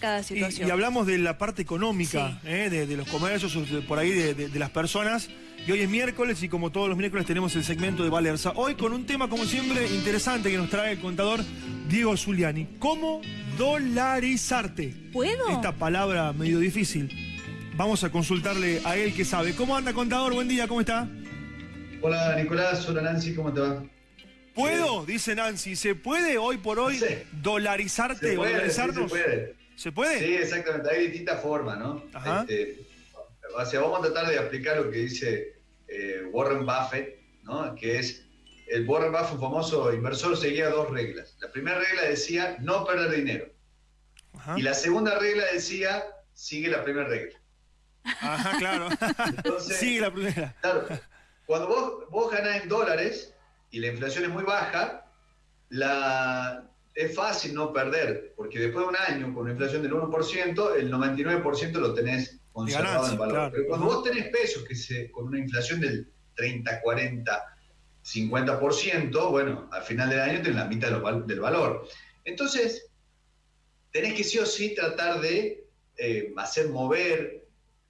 cada Y, situación. y hablamos de la parte económica, Sí. eh, de, de los comercios, de- por ahí de, de- de las personas. Y hoy es miércoles y como todos los miércoles tenemos el segmento de Valerza. Hoy con un tema, como siempre, interesante que nos trae el contador Diego Zuliani. ¿Cómo dolarizarte? ¿Puedo? Esta palabra medio difícil. Vamos a consultarle a él que sabe. ¿Cómo anda, contador? Buen día, ¿cómo está? Hola Nicolás, hola Nancy, ¿cómo te va? ¿Puedo? Dice Nancy. ¿Se puede hoy por hoy Sí. dolarizarte Se o puede, sí, dolarizarnos? se puede. ¿Se puede? Sí, exactamente, hay distintas formas, ¿no? Ajá. Este, o sea, vamos a tratar de aplicar lo que dice eh, Warren Buffett, ¿no? Que es, el Warren Buffett, un famoso inversor, seguía dos reglas. La primera regla decía no perder dinero. Ajá. Y la segunda regla decía sigue la primera regla. Ajá, claro. Entonces, Sigue la primera. Claro, cuando vos, vos ganás en dólares y la inflación es muy baja, la, es fácil no perder, porque después de un año con una inflación del 1%, el 99% lo tenés conservado ganancia, en valor. claro. Pero cuando vos tenés pesos que se, con una inflación del 30, 40, 50%, bueno, al final del año tenés la mitad del valor. Entonces, tenés que sí o sí tratar de eh, hacer mover,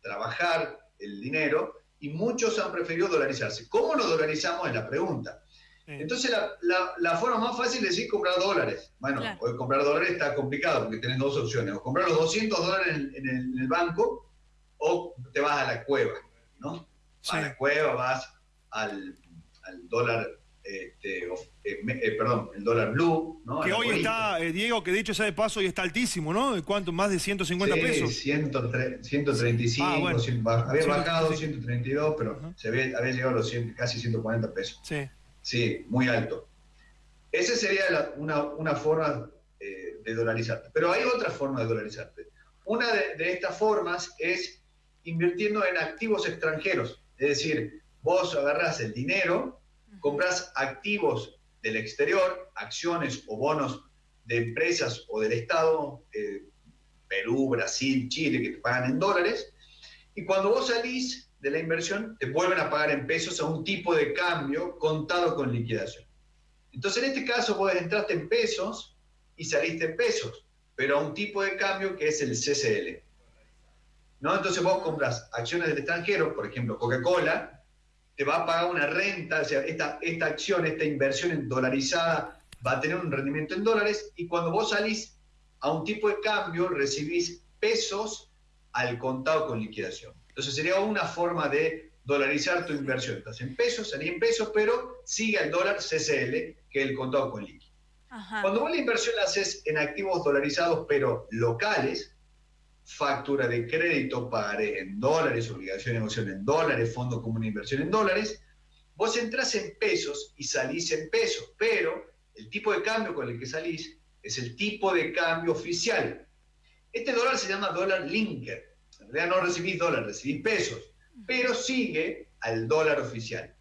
trabajar el dinero, y muchos han preferido dolarizarse. ¿Cómo lo dolarizamos? Es la pregunta. Entonces, la, la- la forma más fácil es decir comprar dólares. Bueno, Claro. hoy comprar dólares está complicado porque tenés dos opciones. O comprar los 200 dólares en, en el, en el banco o te vas a la cueva, ¿no? Vas Sí. a la cueva, vas al, al dólar, este, eh, eh, perdón, el dólar blue, ¿no? Que hoy está, eh, Diego, que dicho sea de paso, hoy está altísimo, ¿no? ¿De ¿Cuánto? Más de 150 Sí, pesos. 103 135, Ah, bueno. 100, ba- había 135. bajado 132, pero Ajá. se había, había llegado a los 100, casi 140 pesos. Sí. Sí, muy alto. Esa sería la- una, una forma eh, de dolarizarte. Pero hay otra forma de dolarizarte. Una de, de estas formas es invirtiendo en activos extranjeros. Es decir, vos agarrás el dinero, compras activos del exterior, acciones o bonos de empresas o del Estado, eh, Perú, Brasil, Chile, que te pagan en dólares, y cuando vos salís de la inversión, te vuelven a pagar en pesos a un tipo de cambio contado con liquidación. Entonces, en este caso, vos entraste en pesos y saliste en pesos, pero a un tipo de cambio que es el CCL. ¿No? Entonces, vos compras acciones del extranjero, por ejemplo, Coca-Cola, te va a pagar una renta, o sea, esta, esta acción, esta inversión en dolarizada va a tener un rendimiento en dólares, y cuando vos salís a un tipo de cambio, recibís pesos al contado con liquidación. Entonces sería una forma de dolarizar tu inversión. Estás en pesos, salí en pesos, pero sigue el dólar CCL, que es el contado con liqui. Ajá. Cuando vos la inversión la haces en activos dolarizados, pero locales, factura de crédito, pagaré en dólares, obligación de negocio en dólares, fondo común de inversión en dólares, vos entras en pesos y salís en pesos, pero el tipo de cambio con el que salís es el tipo de cambio oficial. Este dólar se llama dólar linker. Realidad no recibís dólar, recibís pesos, pero sigue al dólar oficial.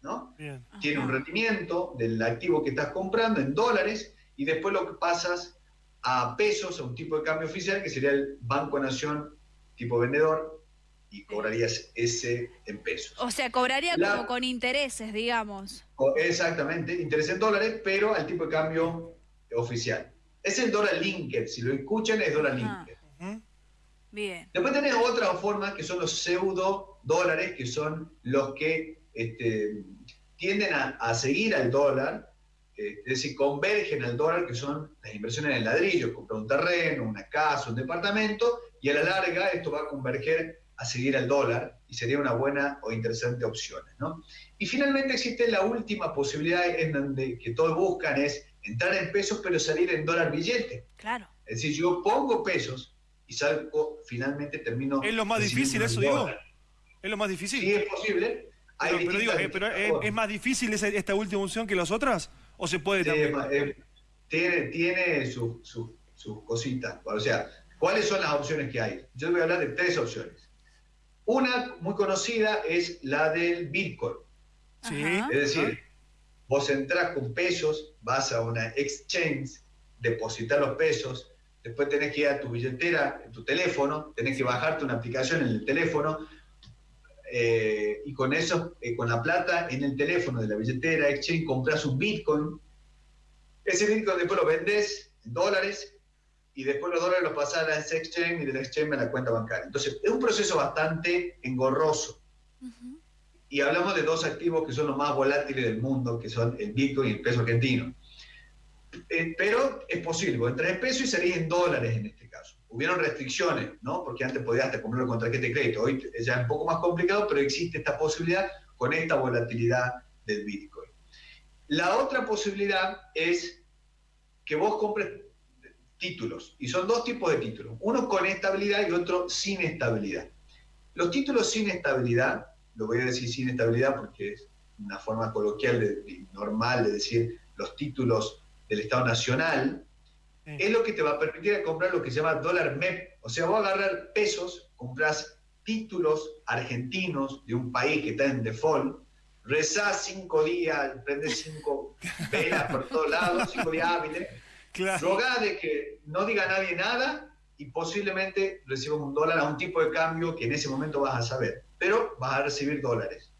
¿no? Bien. Tiene un rendimiento del activo que estás comprando en dólares y después lo que pasas a pesos, a un tipo de cambio oficial que sería el Banco Nación tipo vendedor y cobrarías ese en pesos. O sea, cobraría La- como con intereses, digamos. Exactamente, interés en dólares, pero al tipo de cambio oficial. Es el dólar linker, si lo escuchan es dólar Ajá. Bien. Después tenés otra forma que son los pseudo dólares, que son los que este, tienden a, a seguir al dólar, eh, es decir, convergen al dólar, que son las inversiones en el ladrillo, comprar un terreno, una casa, un departamento, y a la larga esto va a converger a seguir al dólar y sería una buena o interesante opción. ¿no? Y finalmente existe la última posibilidad en donde que todos buscan es entrar en pesos pero salir en dólar billete. Claro. Es decir, yo pongo pesos y salgo, finalmente termino. ¿Es lo más difícil eso, dólar. ¿Es lo más difícil. Sí, es posible. Hay pero, pero digo, eh, pero ¿es, es más difícil esa- esta última opción que las otras? ¿O se puede Sí, también? es más, eh, tiene tiene sus sus- sus cositas. O sea, ¿cuáles son las opciones que hay? Yo voy a hablar de tres opciones. Una muy conocida es la del Bitcoin. Sí. Es decir, vos entrás con pesos, vas a una exchange, depositar los pesos, después tenés que ir a tu billetera, en tu teléfono, tenés que bajarte una aplicación en el teléfono, eh, y con eso, eh, con la plata en el teléfono de la billetera, exchange, compras un Bitcoin. Ese Bitcoin después lo vendés en dólares y después los dólares los pasás a la exchange y de la exchange a la cuenta bancaria. Entonces, es un proceso bastante engorroso. Ujú. Y hablamos de dos activos que son los más volátiles del mundo, que son el Bitcoin y el peso argentino. Eh, pero es posible, vos entras en peso y salís en dólares en este caso. Hubieron restricciones, ¿no? Porque antes podías hasta comprarlo con tarjeta de crédito. Hoy es ya un poco más complicado, pero existe esta posibilidad con esta volatilidad del Bitcoin. La otra posibilidad es que vos compres títulos. Y son dos tipos de títulos. Uno con estabilidad y otro sin estabilidad. Los títulos sin estabilidad, lo voy a decir sin estabilidad porque es una forma coloquial de- normal de decir los títulos del Estado Nacional, Sí. es lo que te va a permitir comprar lo que se llama dólar MEP. O sea, vos agarrar pesos, compras títulos argentinos de un país que está en default, rezás cinco días, prendés cinco velas por todos lados, cinco días hábiles, Claro. rogá de que no diga nadie nada y posiblemente recibas un dólar a un tipo de cambio que en ese momento vas a saber, pero vas a recibir dólares.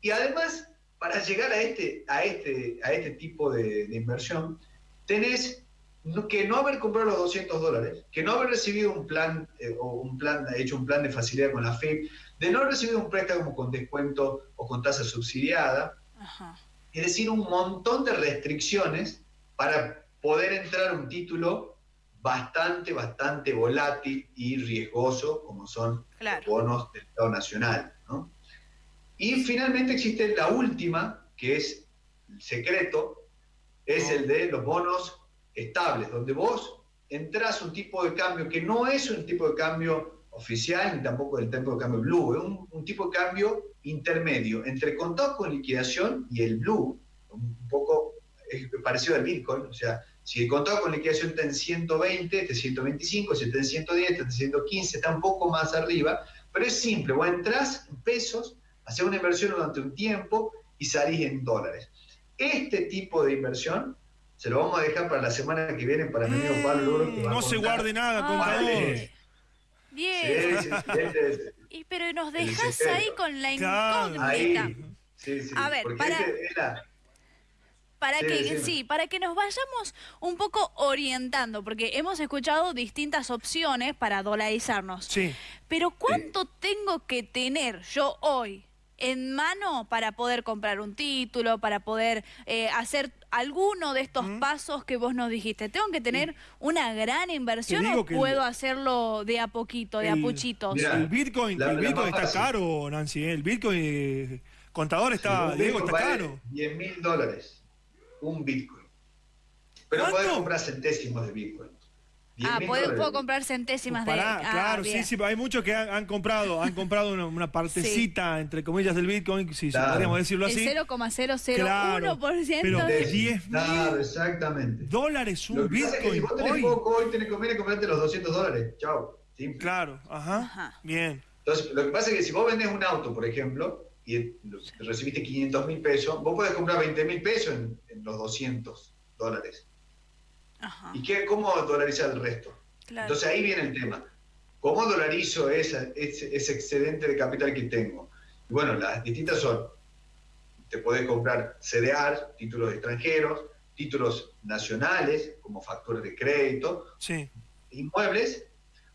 Y además, para llegar a este, a este, a este tipo de, de inversión, tenés que no haber comprado los 200 dólares, que no haber recibido un plan, eh, o un plan, hecho un plan de facilidad con la FIP, de no haber recibido un préstamo con descuento o con tasa subsidiada, Ajá. es decir, un montón de restricciones para poder entrar a un título bastante, bastante volátil y riesgoso, como son Claro. los bonos del Estado Nacional. ¿no? Y finalmente existe la última, que es el secreto, es el de los bonos estables, donde vos entras un tipo de cambio que no es un tipo de cambio oficial, ni tampoco el tipo de cambio blue, es un, un tipo de cambio intermedio entre contado con liquidación y el blue, un poco parecido al Bitcoin, o sea, si el contado con liquidación está en 120, este 125, si está en 110, este 115, está un poco más arriba, pero es simple, vos entras en pesos, haces una inversión durante un tiempo y salís en dólares. Este tipo de inversión se lo vamos a dejar para la semana que viene para mi amigo Pablo Luro. que va a No se guarde nada, Ah, contador. Vale. Bien. Sí, sí, sí, este pero nos dejas ahí con la incógnita. ahí. Sí, sí, A ver, porque para- este Para Sí, que decime. sí, para que nos vayamos un poco orientando, porque hemos escuchado distintas opciones para dolarizarnos. Sí. Pero ¿cuánto tengo que tener yo hoy en mano para poder comprar un título, para poder eh, hacer alguno de estos pasos que vos nos dijiste? ¿Tengo que tener una gran inversión o el- puedo hacerlo de a poquito, de a puchitos? Mira, El Bitcoin, la- el Bitcoin está fácil. caro, Nancy. ¿eh? El Bitcoin, eh, contador está, un Diego, Bitcoin está vale caro. 10 mil dólares. Un Bitcoin. Pero ¿Cuánto? podés comprar centésimos de Bitcoin. 10 Ah, puedo, comprar centésimas de... Pará, ah, claro, sí, bien. sí, hay muchos que han, han comprado, han comprado una, una partecita, entre comillas, del Bitcoin, si Claro. podríamos decirlo El así. 0,001%. pero Sí, 10 Claro, mil exactamente. dólares un Lo que pasa es que si Bitcoin vos tenés hoy. poco, hoy tenés conviene comprarte los 200 dólares. Chao. Simple. Claro, ajá. Ajá. Bien. Entonces, lo que pasa es que si vos vendés un auto, por ejemplo, y recibiste 500 mil pesos, vos podés comprar 20 mil pesos en, en los 200 dólares. Ajá, ¿Y qué, cómo dolarizar el resto? claro. Entonces ahí viene el tema. ¿Cómo dolarizo esa- ese, ese excedente de capital que tengo? Y bueno, las distintas son, te podés comprar CDR, títulos extranjeros, títulos nacionales, como factores de crédito, Sí. inmuebles,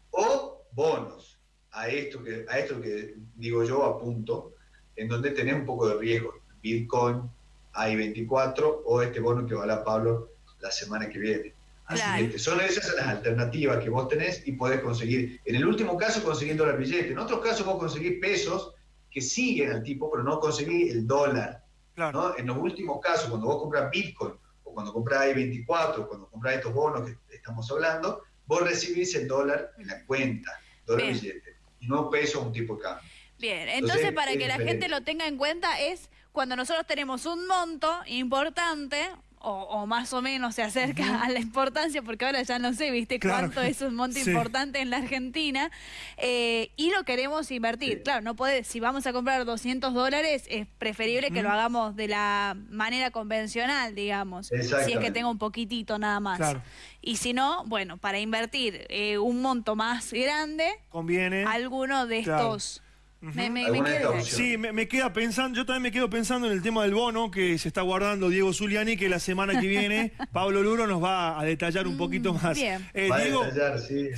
o bonos, a esto que, a esto que digo yo apunto, en donde tenés un poco de riesgo. Bitcoin, AI24 o este bono que va a hablar Pablo la semana que viene. Así Claro. que son esas las alternativas que vos tenés y podés conseguir. En el último caso conseguís dólar billete. En otros casos vos conseguís pesos que siguen al tipo, pero no conseguís el dólar. Claro. ¿no? En los últimos casos, cuando vos compras Bitcoin o cuando compras I24 o cuando compras estos bonos que estamos hablando, vos recibís el dólar en la cuenta, dólar Bien. billete, y no peso a un tipo de cambio. Bien, Entonces, entonces para es que la diferente. gente lo tenga en cuenta es cuando nosotros tenemos un monto importante o, o más o menos se acerca a la importancia, porque ahora ya no sé, viste, Claro. cuánto es un monto Sí. importante en la Argentina, eh, y lo queremos invertir. Sí. Claro, no puede, si vamos a comprar 200 dólares, es preferible que lo hagamos de la manera convencional, digamos, si es que tenga un poquitito nada más. Claro. Y si no, bueno, para invertir eh, un monto más grande, Conviene. alguno de Claro. estos Me, me-. Sí, me, me queda pensando, yo también me quedo pensando en el tema del bono que se está guardando Diego Zuliani, que la semana que viene Pablo Luro nos va a detallar un poquito más. bien. Eh, Va a Diego, detallar, sí.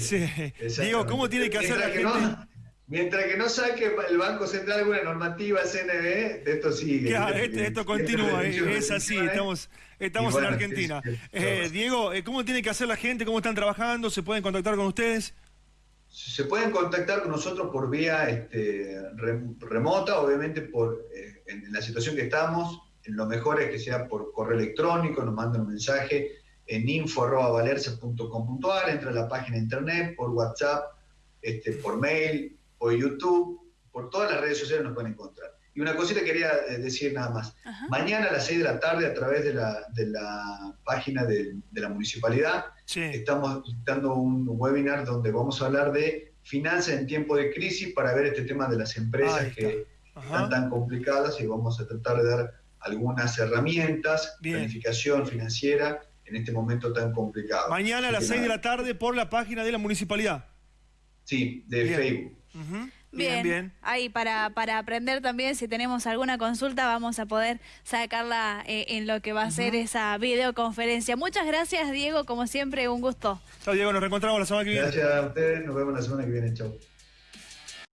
Diego, ¿cómo tiene que hacer la Mientras gente? no- mientras que no saque el Banco Central alguna normativa CNB, esto sigue. Claro, esto continúa, eh, es así, estamos, estamos bueno, en Argentina. Eh. Diego, eh, ¿cómo tiene que hacer la gente? ¿Cómo están trabajando? ¿Se pueden contactar con ustedes? Se pueden contactar con nosotros por vía este, rem- remota, obviamente por eh, en la situación que estamos. Lo mejor es que sea por correo electrónico, nos mandan un mensaje en info.valerza.com.ar, entra a la página de internet, por WhatsApp, este, por mail, por YouTube, por todas las redes sociales nos pueden encontrar. Y una cosita quería eh, decir nada más. Ajá. Mañana a las 6 de la tarde, a través de la, de la página de- de la municipalidad, Sí. estamos dando un webinar donde vamos a hablar de finanzas en tiempo de crisis para ver este tema de las empresas que están tan complicadas y vamos a tratar de dar algunas herramientas, Bien. planificación financiera en este momento tan complicado. Mañana a las Así que 6 de la tarde por la página de la municipalidad. Sí, de Bien. Facebook. Ujú. Bien, Bien, bien. Ahí para, para aprender también, si tenemos alguna consulta, vamos a poder sacarla eh, en lo que va a ser esa videoconferencia. Muchas gracias, Diego, como siempre, un gusto. Chao, Diego, nos reencontramos la semana que viene. Gracias a ustedes, nos vemos la semana que viene. Chau.